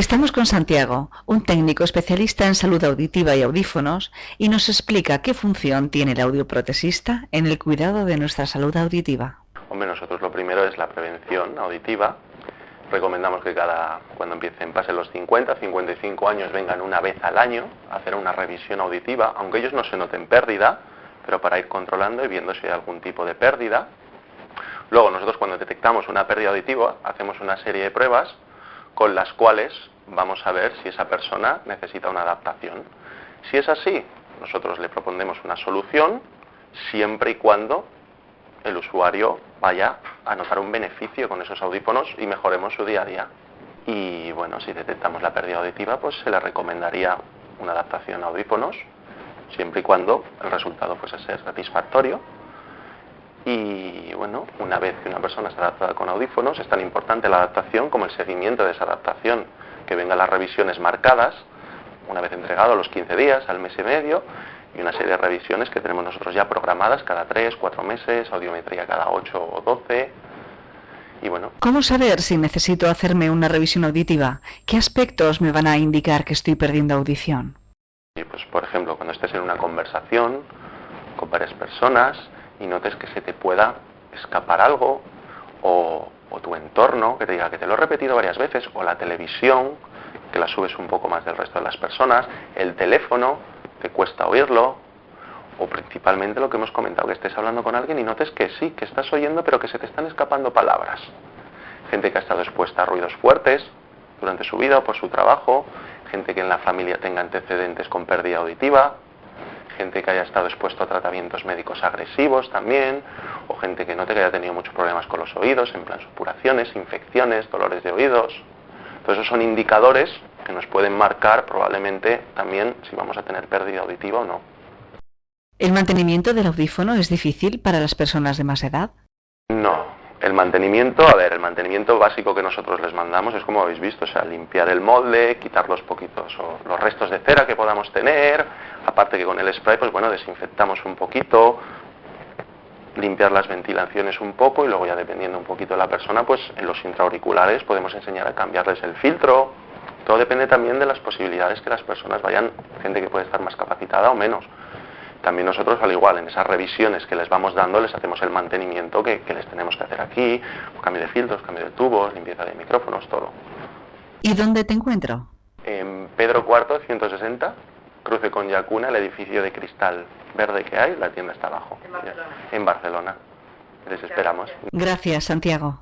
Estamos con Santiago, un técnico especialista en salud auditiva y audífonos, y nos explica qué función tiene el audioprotesista en el cuidado de nuestra salud auditiva. Hombre, nosotros lo primero es la prevención auditiva. Recomendamos que cada, cuando empiecen, pasen los 50, 55 años, vengan una vez al año a hacer una revisión auditiva, aunque ellos no se noten pérdida, pero para ir controlando y viendo si hay algún tipo de pérdida. Luego, nosotros cuando detectamos una pérdida auditiva, hacemos una serie de pruebas con las cuales vamos a ver si esa persona necesita una adaptación. Si es así, nosotros le propondremos una solución siempre y cuando el usuario vaya a notar un beneficio con esos audífonos y mejoremos su día a día. Y bueno, si detectamos la pérdida auditiva, pues se le recomendaría una adaptación a audífonos, siempre y cuando el resultado fuese ser satisfactorio y bueno, una vez que una persona está adaptada con audífonos, es tan importante la adaptación como el seguimiento de esa adaptación, que vengan las revisiones marcadas, una vez entregado a los 15 días, al mes y medio, y una serie de revisiones que tenemos nosotros ya programadas cada 3, 4 meses, audiometría cada 8 o 12. Y bueno. ¿Cómo saber si necesito hacerme una revisión auditiva? ¿Qué aspectos me van a indicar que estoy perdiendo audición? Y pues, por ejemplo, cuando estés en una conversación con varias personas, y notes que se te pueda escapar algo o, tu entorno que te diga que te lo he repetido varias veces o la televisión que la subes un poco más del resto de las personas, el teléfono, te cuesta oírlo o principalmente lo que hemos comentado, que estés hablando con alguien y notes que sí, que estás oyendo pero que se te están escapando palabras. Gente que ha estado expuesta a ruidos fuertes durante su vida o por su trabajo, gente que en la familia tenga antecedentes con pérdida auditiva, gente que haya estado expuesto a tratamientos médicos agresivos también, o gente que no te haya tenido muchos problemas con los oídos, en plan supuraciones, infecciones, dolores de oídos. Todos esos son indicadores que nos pueden marcar probablemente también si vamos a tener pérdida auditiva o no. ¿El mantenimiento del audífono es difícil para las personas de más edad? No, el mantenimiento, a ver, el mantenimiento básico que nosotros les mandamos es como habéis visto, o sea, limpiar el molde, quitar los poquitos o los restos de cera que podamos tener, aparte que con el spray, pues bueno, desinfectamos un poquito, limpiar las ventilaciones un poco y luego ya dependiendo un poquito de la persona, pues en los intraauriculares podemos enseñar a cambiarles el filtro. Todo depende también de las posibilidades que las personas vayan, gente que puede estar más capacitada o menos también nosotros al igual en esas revisiones que les vamos dando les hacemos el mantenimiento que, les tenemos que hacer aquí, cambio de filtros, cambio de tubos, limpieza de micrófonos, todo. ¿Y dónde te encuentro? En Pedro IV, 160, cruce con Yacuna, el edificio de cristal verde que hay, la tienda está abajo. En Barcelona. En Barcelona. Les esperamos. Gracias, Santiago.